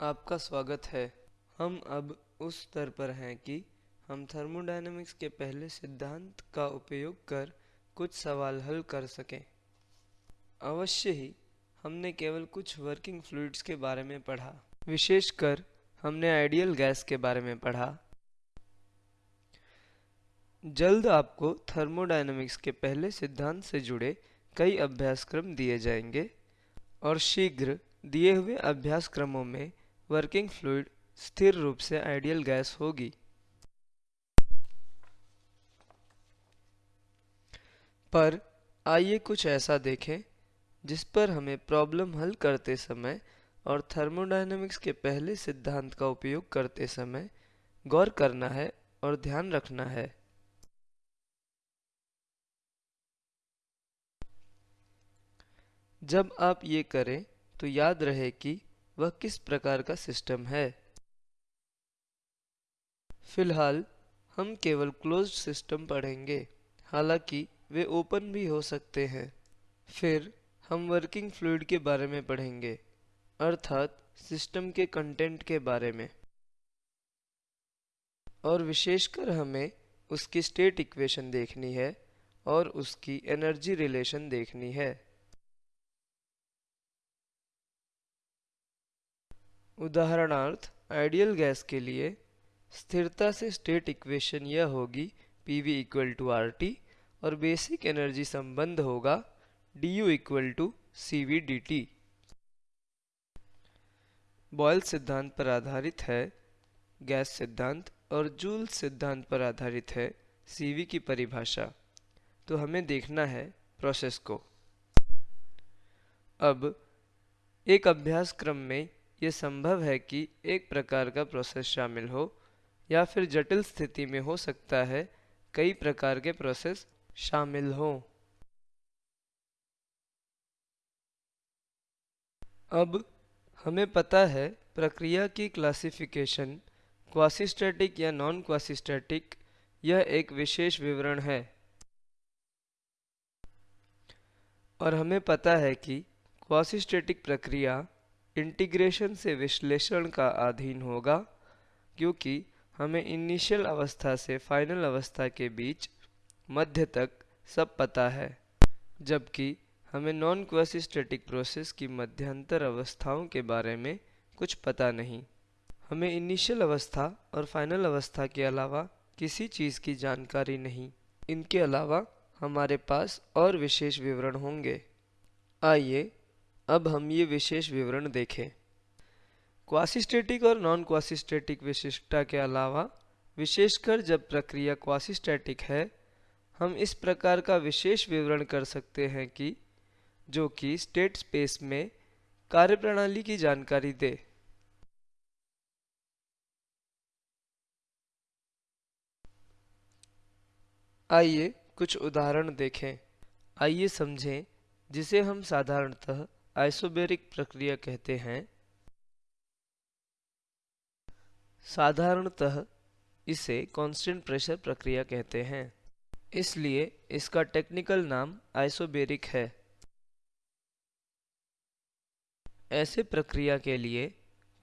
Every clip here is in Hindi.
आपका स्वागत है। हम अब उस स्तर पर हैं कि हम थर्मोडायनामिक्स के पहले सिद्धांत का उपयोग कर कुछ सवाल हल कर सकें। अवश्य ही, हमने केवल कुछ वर्किंग फ्लूइड्स के बारे में पढ़ा। विशेषकर, हमने आइडियल गैस के बारे में पढ़ा। जल्द आपको थर्मोडायनामिक्स के पहले सिद्धांत से जुड़े कई अभ्यासक्रम दिए जाएँगे और शीघ्र दिए हुए अभ्यासक्रमों में वर्किंग फ्लूड स्थिर रूप से आइडियल गैस होगी। पर आइए कुछ ऐसा देखें, जिस पर हमें प्रॉब्लम हल करते समय और थर्मोडायनेमिक्स के पहले सिद्धांत का उपयोग करते समय गौर करना है और ध्यान रखना है। जब आप ये करें तो याद रहे कि वह किस प्रकार का सिस्टम है? फ़िलहाल, हम केवल क्लोज्ड सिस्टम पढ़ेंगे। हालाँकि, वे ओपन भी हो सकते हैं। फिर, हम वर्किंग फ्लूड के बारे में पढ़ेंगे, अर्थात सिस्टम के कंटेंट के बारे में। और विशेषकर हमें उसकी स्टेट इक्वेशन देखनी है और उसकी एनर्जी रिलेशन देखनी है। उदाहरणार्थ आइडियल गैस के लिए स्थिरता से स्टेट इक्वेशन यह होगी P V equal to R T और बेसिक एनर्जी संबंध होगा d U equal to C V d T Boyle सिद्धांत पर आधारित है गैस सिद्धांत और जूल सिद्धांत पर आधारित है सीवी की परिभाषा। तो हमें देखना है प्रोसेस को। अब, एक अभ्यास क्रम में ये संभव है कि एक प्रकार का प्रोसेस शामिल हो, या फिर जटिल स्थिति में हो सकता है, कई प्रकार के प्रोसेस शामिल हो। अब, हमें पता है प्रक्रिया की क्लासिफिकेशन क्वासिस्टैटिक या नॉन क्वासिस्टैटिक यह एक विशेष विवरण है। और हमें पता है कि क्वासिस्टैटिक प्रक्रिया इंटीग्रेशन से विश्लेषण का अधीन होगा, क्योंकि हमें इनिशियल अवस्था से फाइनल अवस्था के बीच मध्य तक सब पता है, जबकि हमें नॉन क्वेसिस्टेटिक प्रोसेस की मध्यांतर अवस्थाओं के बारे में कुछ पता नहीं। हमें इनिशियल अवस्था और फाइनल अवस्था के अलावा किसी चीज़ की जानकारी नहीं। इनके अलावा हमारे पास और विशेष विवरण होंगे। आइए अब हम ये विशेष विवरण देखें। क्वासिस्टेटिक और नॉन क्वासिस्टेटिक विशिष्टता के अलावा, विशेषकर जब प्रक्रिया क्वासिस्टेटिक है, हम इस प्रकार का विशेष विवरण कर सकते हैं कि, जो कि स्टेट स्पेस में कार्यप्रणाली की जानकारी दे। आइए कुछ उदाहरण देखें। आइए समझें, जिसे हम साधारणतः आइसोबेरिक प्रक्रिया कहते हैं। साधारणतः इसे कांस्टेंट प्रेशर प्रक्रिया कहते हैं। इसलिए इसका टेक्निकल नाम आइसोबेरिक है। ऐसे प्रक्रिया के लिए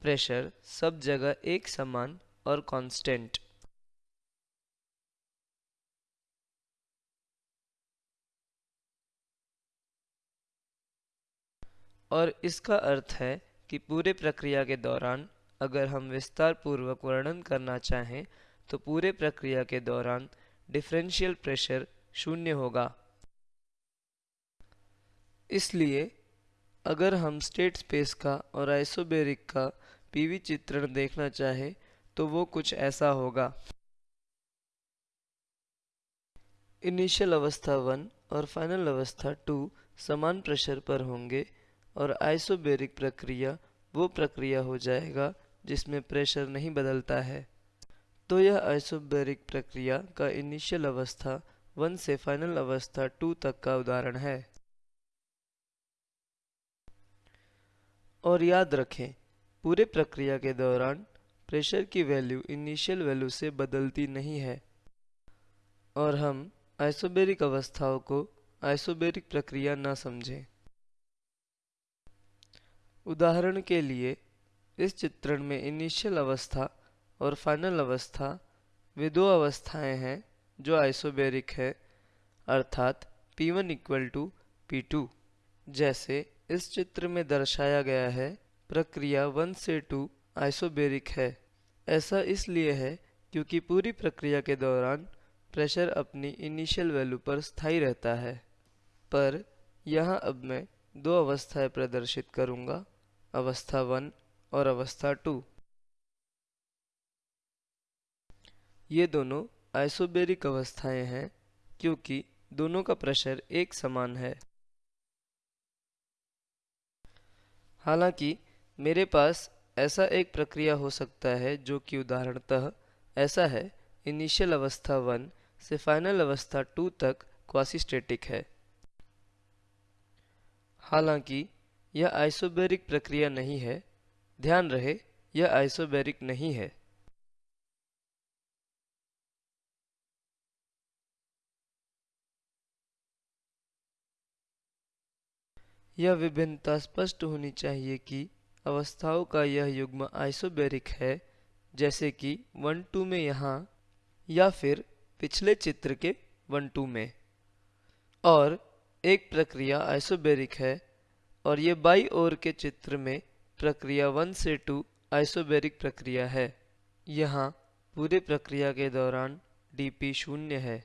प्रेशर सब जगह एक समान और कांस्टेंट और इसका अर्थ है कि पूरे प्रक्रिया के दौरान अगर हम विस्तार पूर्वक वर्णन करना चाहें तो पूरे प्रक्रिया के दौरान डिफरेंशियल प्रेशर शून्य होगा। इसलिए अगर हम स्टेट स्पेस का और आइसोबेरिक का पीवी चित्रण देखना चाहें तो वो कुछ ऐसा होगा। इनिशियल अवस्था वन और फाइनल अवस्था टू समान प्रेशर पर होंगे। और आइसोबेरिक प्रक्रिया वो प्रक्रिया हो जाएगा जिसमें प्रेशर नहीं बदलता है। तो यह आइसोबेरिक प्रक्रिया का इनिशियल अवस्था वन से फाइनल अवस्था टू तक का उदाहरण है। और याद रखें, पूरे प्रक्रिया के दौरान प्रेशर की वैल्यू इनिशियल वैल्यू से बदलती नहीं है। और हम आइसोबेरिक अवस्थाओं को आइसोबेरिक प्रक्रिया न समझें। उदाहरण के लिए, इस चित्रण में इनिशियल अवस्था और फाइनल अवस्था वे दो अवस्थाएँ हैं जो आइसोबेरिक है, अर्थात P1 one equal to P जैसे, इस चित्र में दर्शाया गया है, प्रक्रिया वन से टू आइसोबेरिक है। ऐसा इसलिए है क्योंकि पूरी प्रक्रिया के दौरान प्रेशर अपनी इनिशियल वैल्यू पर स्थायी रहता है। पर, यहाँ अब मैं दो अवस्थाएँ प्रदर्शित करूँगा। अवस्था वन और अवस्था टू। ये दोनों आइसोबेरिक अवस्थाएँ हैं, क्योंकि दोनों का प्रेशर एक समान है। हालाँकि, मेरे पास ऐसा एक प्रक्रिया हो सकता है जो कि उदाहरणतः ऐसा है, इनिशियल अवस्था वन से फाइनल अवस्था टू तक क्वासिस्टेटिक है। हालाँकि यह आइसोबेरिक प्रक्रिया नहीं है। ध्यान रहे, यह आइसोबेरिक नहीं है। यह विभिन्नता स्पष्ट होनी चाहिए कि अवस्थाओं का यह युग्म आइसोबेरिक है, जैसे कि वन टू में यहाँ या फिर पिछले चित्र के वन टू में। और एक प्रक्रिया आइसोबेरिक है और ये बाई ओर के चित्र में प्रक्रिया वन से टू आइसोबेरिक प्रक्रिया है। यहाँ पूरे प्रक्रिया के दौरान dp शून्य है।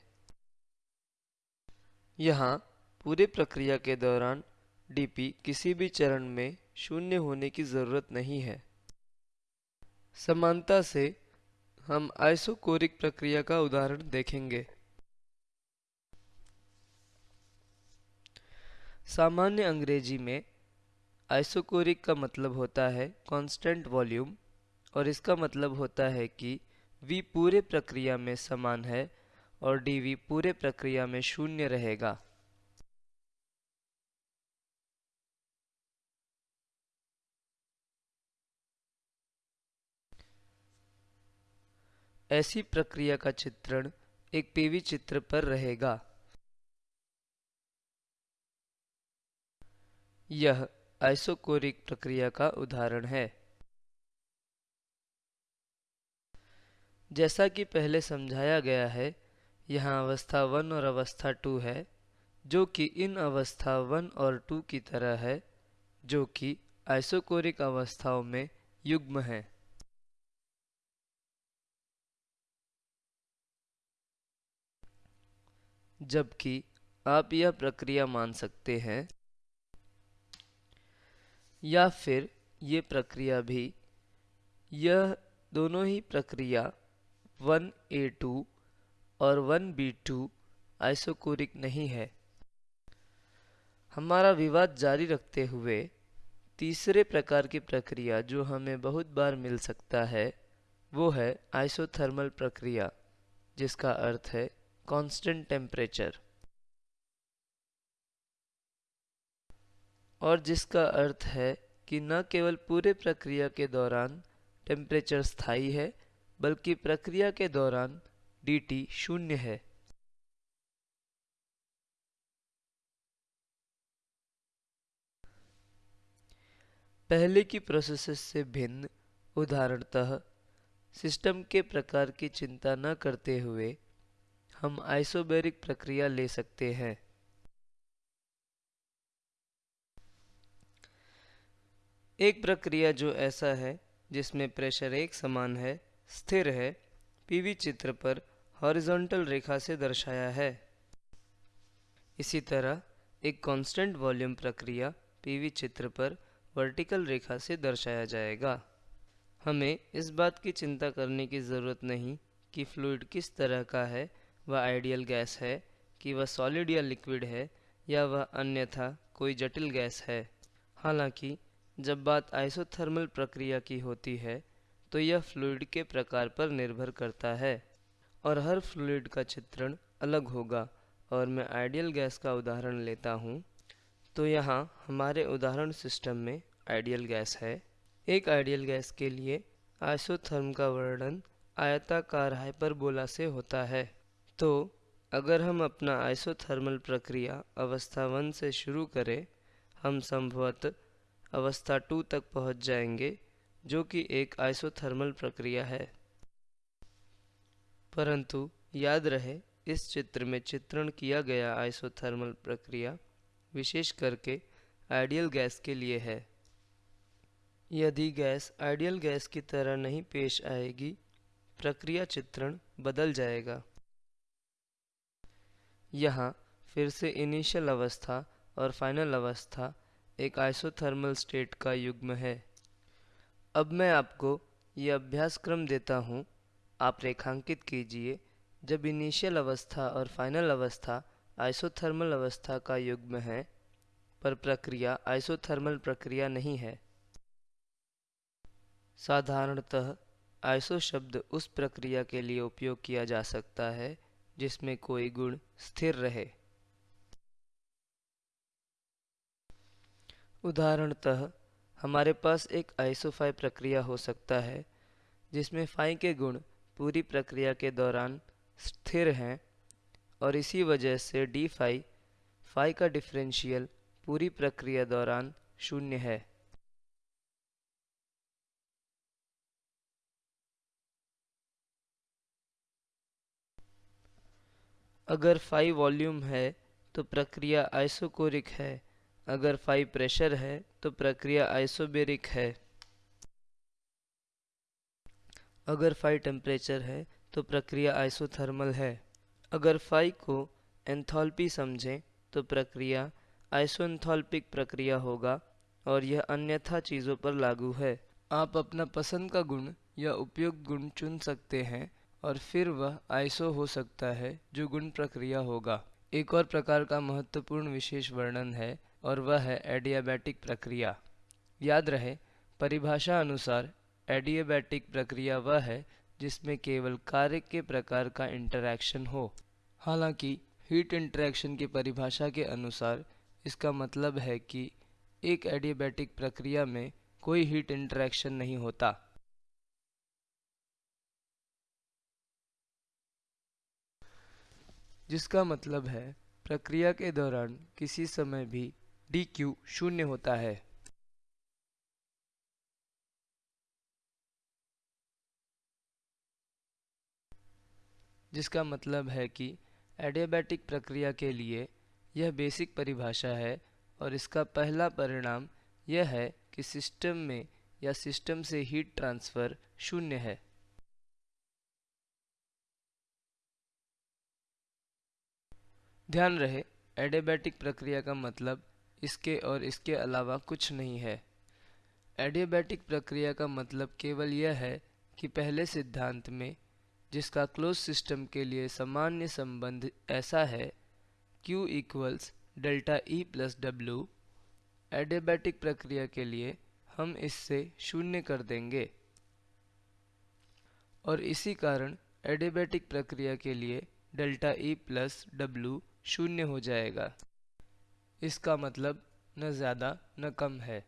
यहाँ पूरे प्रक्रिया के दौरान dp किसी भी चरण में शून्य होने की ज़रूरत नहीं है। समानता से हम आइसोकोरिक प्रक्रिया का उदाहरण देखेंगे। सामान्य अंग्रेज़ी में आइसोकोरिक का मतलब होता है कांस्टेंट वॉल्यूम और इसका मतलब होता है कि v पूरे प्रक्रिया में समान है और dv पूरे प्रक्रिया में शून्य रहेगा। ऐसी प्रक्रिया का चित्रण एक पीवी चित्र पर रहेगा। यह आइसोकोरिक प्रक्रिया का उदाहरण है। जैसा कि पहले समझाया गया है, यहाँ अवस्था वन और अवस्था टू है, जो कि इन अवस्था वन और टू की तरह है, जो कि आइसोकोरिक अवस्थाओं में युग्म है। जबकि आप यह प्रक्रिया मान सकते हैं या फिर ये प्रक्रिया भी, यह दोनों ही प्रक्रिया 1a2 और 1b2 आइसोकोरिक नहीं है। हमारा विवाद जारी रखते हुए तीसरे प्रकार की प्रक्रिया जो हमें बहुत बार मिल सकता है, वो है आइसोथर्मल प्रक्रिया, जिसका अर्थ है कांस्टेंट टेम्परेचर और जिसका अर्थ है कि न केवल पूरे प्रक्रिया के दौरान टेम्परेचर स्थायी है, बल्कि प्रक्रिया के दौरान dt शून्य है। पहले की प्रोसेसेस से भिन्न उदाहरणतः सिस्टम के प्रकार की चिंता न करते हुए हम आइसोबेरिक प्रक्रिया ले सकते हैं। एक प्रक्रिया जो ऐसा है, जिसमें प्रेशर एक समान है, स्थिर है, पीवी चित्र पर हॉरिजॉन्टल रेखा से दर्शाया है। इसी तरह, एक कांस्टेंट वॉल्यूम प्रक्रिया पीवी चित्र पर वर्टिकल रेखा से दर्शाया जाएगा। हमें इस बात की चिंता करने की ज़रूरत नहीं कि फ्लूड किस तरह का है, वह आइडियल गैस है कि वह सॉलिड या लिक्विड है, या वह अन्यथा कोई जटिल गैस है। हालाँकि जब बात आइसोथर्मल प्रक्रिया की होती है तो यह फ्लूइड के प्रकार पर निर्भर करता है और हर फ्लूइड का चित्रण अलग होगा। और मैं आइडियल गैस का उदाहरण लेता हूँ। तो यहाँ हमारे उदाहरण सिस्टम में आइडियल गैस है। एक आइडियल गैस के लिए आइसोथर्म का वर्णन आयताकार हाइपरबोला से होता है। तो अगर हम अपना आइसोथर्मल प्रक्रिया अवस्था वन से शुरू करें, हम संभवतः अवस्था टू तक पहुँच जाएँगे, जो कि एक आइसोथर्मल प्रक्रिया है। परंतु याद रहे, इस चित्र में चित्रण किया गया आइसोथर्मल प्रक्रिया विशेष करके आइडियल गैस के लिए है। यदि गैस आइडियल गैस की तरह नहीं पेश आएगी, प्रक्रिया चित्रण बदल जाएगा। यहाँ फिर से इनिशियल अवस्था और फाइनल अवस्था एक आइसोथर्मल स्टेट का युग्म है। अब मैं आपको ये अभ्यास क्रम देता हूँ। आप रेखांकित कीजिए। जब इनिशियल अवस्था और फाइनल अवस्था आइसोथर्मल अवस्था का युग्म है, पर प्रक्रिया आइसोथर्मल प्रक्रिया नहीं है। साधारणतः आइसो शब्द उस प्रक्रिया के लिए उपयोग किया जा सकता है, जिसमें कोई गुण स्थिर रहे। उदाहरणतः, हमारे पास एक आइसोफाई प्रक्रिया हो सकता है, जिसमें फाई के गुण पूरी प्रक्रिया के दौरान स्थिर हैं और इसी वजह से डी फाई फाई का डिफरेंशियल पूरी प्रक्रिया दौरान शून्य है। अगर फाई वॉल्यूम है तो प्रक्रिया आइसोकोरिक है। अगर फाई प्रेशर है तो प्रक्रिया आइसोबेरिक है। अगर फाई टेम्परेचर है तो प्रक्रिया आइसोथर्मल है। अगर फाई को एंथैल्पी समझें तो प्रक्रिया आइसोएंथैल्पिक प्रक्रिया होगा, और यह अन्यथा चीज़ों पर लागू है। आप अपना पसंद का गुण या उपयुक्त गुण चुन सकते हैं, और फिर वह आइसो हो सकता है, जो गुण प्रक्रिया होगा। एक और प्रकार का महत्वपूर्ण विशेष वर्णन है और वह है एडियाबैटिक प्रक्रिया। याद रहे, परिभाषा अनुसार एडियाबैटिक प्रक्रिया वह है जिसमें केवल कार्य के प्रकार का इंटरैक्शन हो। हालाँकि, हीट इंटरैक्शन की परिभाषा के अनुसार इसका मतलब है कि एक एडियाबैटिक प्रक्रिया में कोई हीट इंटरैक्शन नहीं होता। जिसका मतलब है, प्रक्रिया के दौरान किसी समय भी डी क्यू शून्य होता है। जिसका मतलब है कि एडियाबैटिक प्रक्रिया के लिए यह बेसिक परिभाषा है और इसका पहला परिणाम यह है कि सिस्टम में या सिस्टम से हीट ट्रांसफ़र शून्य है। ध्यान रहे, एडियाबैटिक प्रक्रिया का मतलब इसके और इसके अलावा कुछ नहीं है। एडियाबैटिक प्रक्रिया का मतलब केवल यह है कि पहले सिद्धांत में, जिसका क्लोज सिस्टम के लिए सामान्य संबंध ऐसा है, Q equals delta E plus W adiabatic प्रक्रिया के लिए हम इससे शून्य कर देंगे। और इसी कारण एडियाबैटिक प्रक्रिया के लिए डेल्टा ई प्लस डब्ल्यू शून्य हो जाएगा। इसका मतलब न ज़्यादा, न कम है।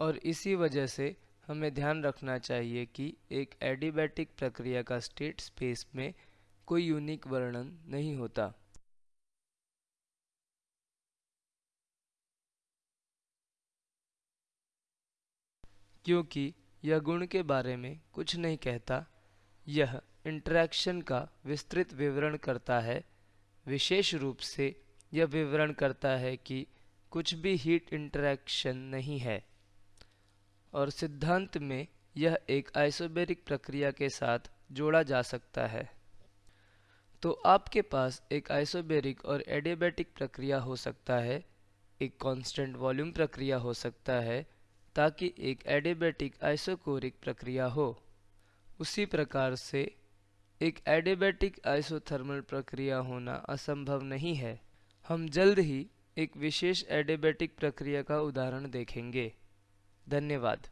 और इसी वजह से हमें ध्यान रखना चाहिए कि एक एडिबैटिक प्रक्रिया का स्टेट स्पेस में कोई यूनिक वर्णन नहीं होता। क्योंकि यह गुण के बारे में कुछ नहीं कहता, यह इंटरैक्शन का विस्तृत विवरण करता है। विशेष रूप से यह विवरण करता है कि कुछ भी हीट इंटरैक्शन नहीं है। और सिद्धांत में यह एक आइसोबेरिक प्रक्रिया के साथ जोड़ा जा सकता है। तो आपके पास एक आइसोबेरिक और एडियाबैटिक प्रक्रिया हो सकता है, एक कांस्टेंट वॉल्यूम प्रक्रिया हो सकता है, ताकि एक एडियाबैटिक आइसोकोरिक प्रक्रिया हो। उसी प्रकार से एक एडिबैटिक आइसोथर्मल प्रक्रिया होना असंभव नहीं है। हम जल्द ही एक विशेष एडिबैटिक प्रक्रिया का उदाहरण देखेंगे। धन्यवाद।